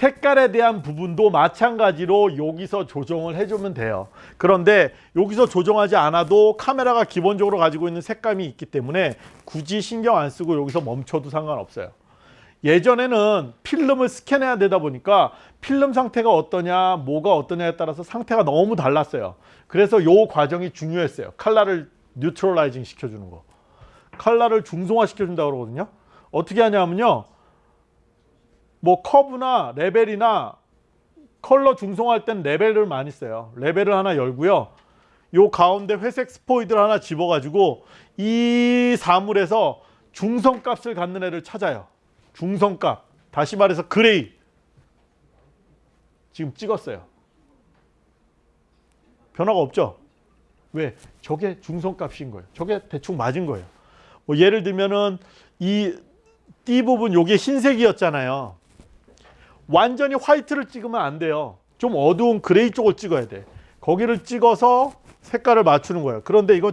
색깔에 대한 부분도 마찬가지로 여기서 조정을 해주면 돼요. 그런데 여기서 조정하지 않아도 카메라가 기본적으로 가지고 있는 색감이 있기 때문에 굳이 신경 안 쓰고 여기서 멈춰도 상관없어요. 예전에는 필름을 스캔해야 되다 보니까 필름 상태가 어떠냐 뭐가 어떠냐에 따라서 상태가 너무 달랐어요. 그래서 요 과정이 중요했어요. 칼라를 뉴트럴라이징 시켜주는 거. 칼라를 중성화 시켜준다고 그러거든요. 어떻게 하냐면요. 뭐 커브나 레벨이나 컬러 중성화할 땐 레벨을 많이 써요. 레벨을 하나 열고요. 요 가운데 회색 스포이드를 하나 집어가지고 이 사물에서 중성값을 갖는 애를 찾아요. 중성값. 다시 말해서 gray. 지금 찍었어요. 변화가 없죠? 왜? 저게 중성값인 거예요. 저게 대충 맞은 거예요. 뭐 예를 들면은 이띠 부분 요게 흰색이었잖아요. 완전히 화이트를 찍으면 안 돼요. 좀 어두운 그레이 쪽을 찍어야 돼. 거기를 찍어서 색깔을 맞추는 거예요. 그런데 이거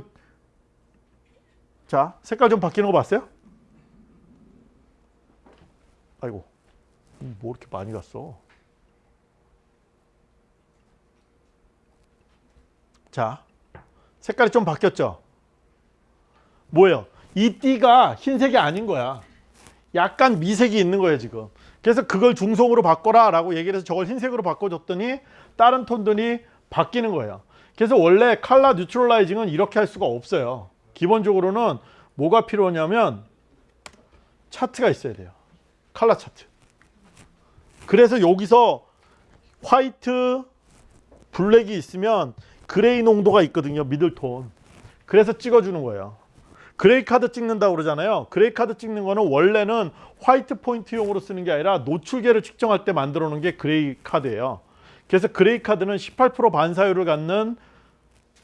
자 색깔 좀 바뀌는 거 봤어요? 아이고 뭐 이렇게 많이 갔어. 자 색깔이 좀 바뀌었죠? 뭐예요? 이 띠가 흰색이 아닌 거야. 약간 미색이 있는 거예요 지금. 그래서 그걸 중성으로 바꿔라 라고 얘기를 해서 저걸 흰색으로 바꿔줬더니 다른 톤들이 바뀌는 거예요. 그래서 원래 칼라 뉴트럴라이징은 이렇게 할 수가 없어요. 기본적으로는 뭐가 필요하냐면 차트가 있어야 돼요. 칼라 차트. 그래서 여기서 white, black이 있으면 gray 농도가 있거든요. middle tone. 그래서 찍어주는 거예요. gray card 찍는다고 그러잖아요. gray card 찍는 거는 원래는 white point용으로 쓰는 게 아니라 노출계를 측정할 때 만들어 놓은 게 gray card예요. 그래서 gray card는 18% 반사율을 갖는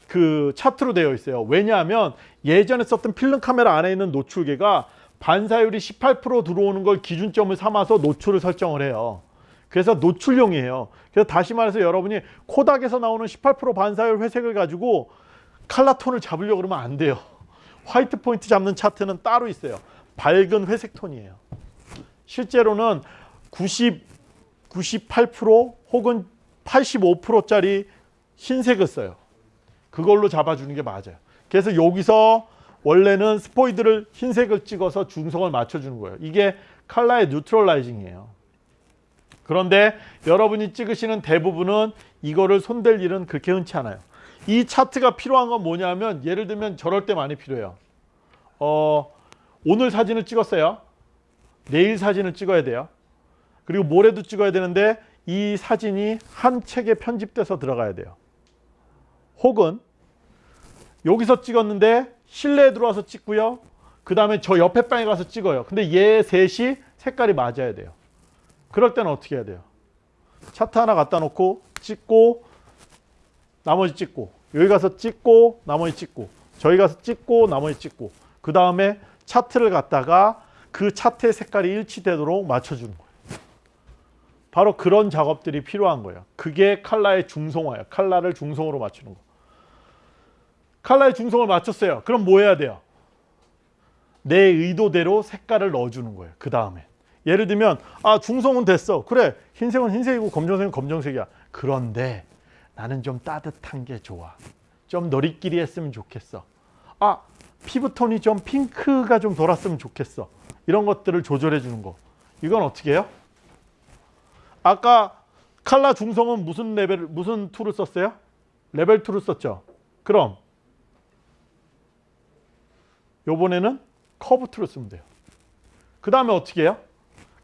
그 차트로 되어 있어요. 왜냐하면 예전에 썼던 필름 카메라 안에 있는 노출계가 반사율이 18% 들어오는 걸 기준점을 삼아서 노출을 설정을 해요. 그래서 노출용이에요. 그래서 다시 말해서 여러분이 코닥에서 나오는 18% 반사율 회색을 가지고 칼라 톤을 잡으려고 그러면 안 돼요. 화이트 포인트 잡는 차트는 따로 있어요. 밝은 회색 톤이에요. 실제로는 90, 98% 혹은 85%짜리 흰색을 써요. 그걸로 잡아주는 게 맞아요. 그래서 여기서 원래는 스포이드를 흰색을 찍어서 중성을 맞춰주는 거예요. 이게 칼라의 뉴트럴라이징이에요. 그런데 여러분이 찍으시는 대부분은 이거를 손댈 일은 그렇게 흔치 않아요. 이 차트가 필요한 건 뭐냐면 예를 들면 저럴 때 많이 필요해요. 어, 오늘 사진을 찍었어요. 내일 사진을 찍어야 돼요. 그리고 모레도 찍어야 되는데 이 사진이 한 책에 편집돼서 들어가야 돼요. 혹은 여기서 찍었는데 실내에 들어와서 찍고요. 그 다음에 저 옆에 방에 가서 찍어요. 근데 얘 셋이 색깔이 맞아야 돼요. 그럴 때는 어떻게 해야 돼요? 차트 하나 갖다 놓고 찍고 나머지 찍고 여기 가서 찍고 나머지 찍고 저희 가서 찍고 나머지 찍고 그 다음에 차트를 갖다가 그 차트의 색깔이 일치되도록 맞춰주는 거예요. 바로 그런 작업들이 필요한 거예요. 그게 칼라의 중성화예요. 칼라를 중성으로 맞추는 거. 칼라의 중성을 맞췄어요. 그럼 뭐 해야 돼요? 내 의도대로 색깔을 넣어주는 거예요. 그 다음에. 예를 들면 아 중성은 됐어. 그래 흰색은 흰색이고 검정색은 검정색이야. 그런데 나는 좀 따뜻한 게 좋아. 좀 너리끼리 했으면 좋겠어. 아 피부톤이 좀 핑크가 좀 돌았으면 좋겠어. 이런 것들을 조절해 주는 거. 이건 어떻게 해요? 아까 칼라 중성은 무슨 레벨 무슨 tool을 썼어요? level tool을 썼죠. 그럼 요번에는 curve tool을 쓰면 돼요. 그 다음에 어떻게 해요?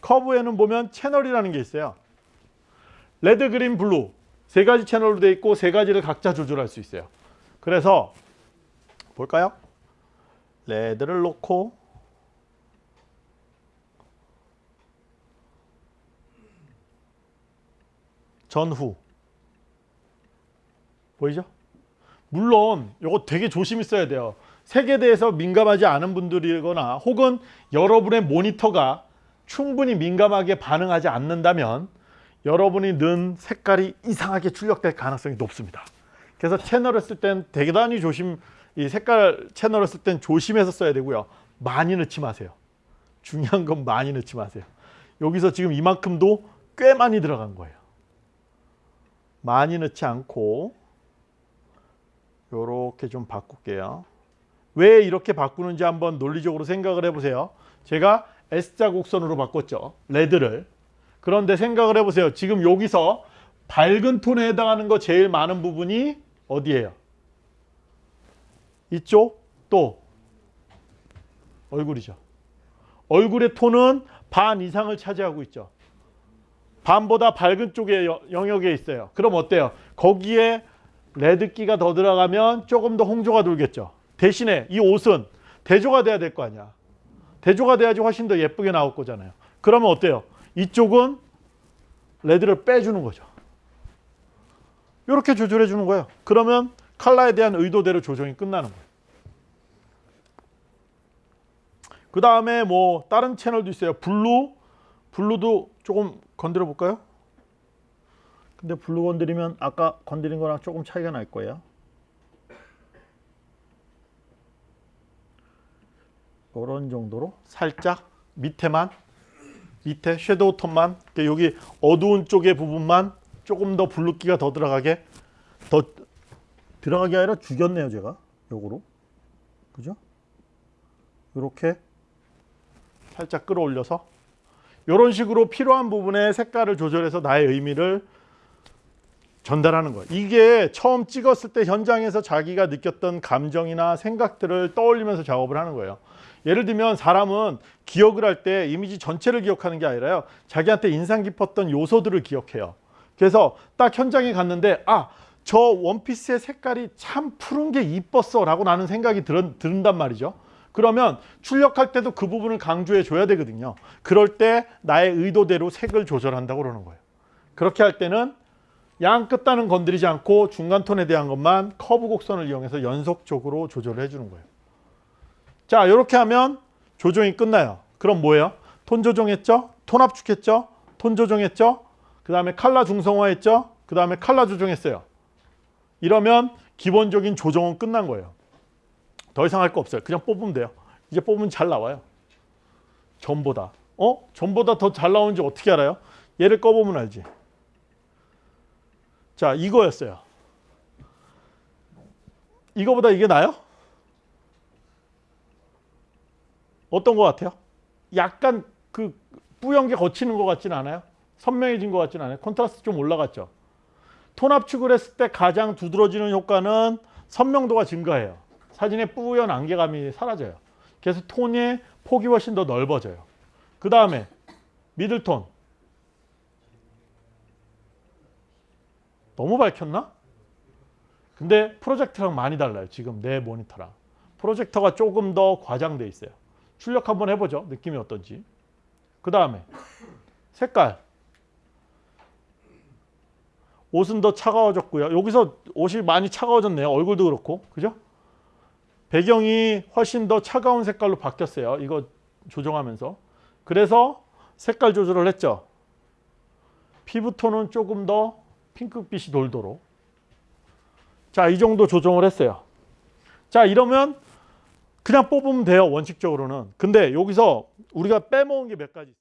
curve에는 보면 채널이라는 게 있어요. 레드, 그린, 블루 세 가지 채널로 되어 있고 세 가지를 각자 조절할 수 있어요. 그래서 볼까요? 레드를 놓고 전후 보이죠? 물론 이거 되게 조심히 써야 돼요. 색에 대해서 민감하지 않은 분들이거나 혹은 여러분의 모니터가 충분히 민감하게 반응하지 않는다면 여러분이 넣은 색깔이 이상하게 출력될 가능성이 높습니다. 그래서 채널을 쓸 땐 대단히 조심 이 색깔 채널을 쓸 땐 조심해서 써야 되고요. 많이 넣지 마세요. 중요한 건 많이 넣지 마세요. 여기서 지금 이만큼도 꽤 많이 들어간 거예요. 많이 넣지 않고 요렇게 좀 바꿀게요. 왜 이렇게 바꾸는지 한번 논리적으로 생각을 해보세요. 제가 S자 곡선으로 바꿨죠. 레드를. 그런데 생각을 해보세요. 지금 여기서 밝은 톤에 해당하는 거 제일 많은 부분이 어디예요? 이쪽 또 얼굴이죠. 얼굴의 톤은 반 이상을 차지하고 있죠. 반보다 밝은 쪽의 여- 영역에 있어요. 그럼 어때요? 거기에 레드기가 더 들어가면 조금 더 홍조가 돌겠죠. 대신에 이 옷은 대조가 돼야 될 거 아니야. 대조가 돼야지 훨씬 더 예쁘게 나올 거잖아요. 그러면 어때요? 이쪽은 레드를 빼주는 거죠. 이렇게 조절해 주는 거예요. 그러면 컬러에 대한 의도대로 조정이 끝나는 거예요. 그 다음에 뭐 다른 채널도 있어요. 블루, 블루도 조금 건드려 볼까요? 근데 블루 건드리면 아까 건드린 거랑 조금 차이가 날 거예요. 이런 정도로 살짝 밑에만 밑에 shadow 톤만 이렇게 여기 어두운 쪽의 부분만 조금 더 블루기가 더 들어가게 더 들어가게 아니라 죽였네요 제가 요거로 그죠? 이렇게 살짝 끌어올려서 이런 식으로 필요한 부분에 색깔을 조절해서 나의 의미를 전달하는 거예요. 이게 처음 찍었을 때 현장에서 자기가 느꼈던 감정이나 생각들을 떠올리면서 작업을 하는 거예요. 예를 들면 사람은 기억을 할 때 이미지 전체를 기억하는 게 아니라요. 자기한테 인상 깊었던 요소들을 기억해요. 그래서 딱 현장에 갔는데 아, 저 원피스의 색깔이 참 푸른 게 이뻤어 라고 나는 생각이 들, 든단 말이죠. 그러면 출력할 때도 그 부분을 강조해 줘야 되거든요. 그럴 때 나의 의도대로 색을 조절한다고 그러는 거예요. 그렇게 할 때는 양 끝단은 건드리지 않고 중간 톤에 대한 것만 커브 곡선을 이용해서 연속적으로 조절을 해주는 거예요. 자, 이렇게 하면 조정이 끝나요. 그럼 뭐예요? 톤 조정했죠? 톤 압축했죠? 톤 조정했죠? 그 다음에 칼라 중성화했죠? 그 다음에 칼라 조정했어요. 이러면 기본적인 조정은 끝난 거예요. 더 이상 할 거 없어요. 그냥 뽑으면 돼요. 이제 뽑으면 잘 나와요. 전보다. 어? 전보다 더 잘 나오는지 어떻게 알아요? 얘를 꺼보면 알지. 자, 이거였어요. 이거보다 이게 나요? 어떤 것 같아요? 약간 그 뿌연 게 거치는 것 같진 않아요? 선명해진 것 같진 않아요? 콘트라스트 좀 올라갔죠? 톤 압축을 했을 때 가장 두드러지는 효과는 선명도가 증가해요. 사진의 뿌연 안개감이 사라져요. 그래서 톤의 폭이 훨씬 더 넓어져요. 그 다음에 미들톤. 너무 밝혔나? 근데 프로젝터랑 많이 달라요. 지금 내 모니터랑. 프로젝터가 조금 더 과장돼 있어요. 출력 한번 해보죠. 느낌이 어떤지. 그 다음에 색깔. 옷은 더 차가워졌고요. 여기서 옷이 많이 차가워졌네요. 얼굴도 그렇고. 그죠? 배경이 훨씬 더 차가운 색깔로 바뀌었어요. 이거 조정하면서. 그래서 색깔 조절을 했죠. 피부톤은 조금 더 핑크빛이 돌도록. 자, 이 정도 조정을 했어요. 자, 이러면 그냥 뽑으면 돼요. 원칙적으로는. 근데 여기서 우리가 빼먹은 게 몇 가지 있어요.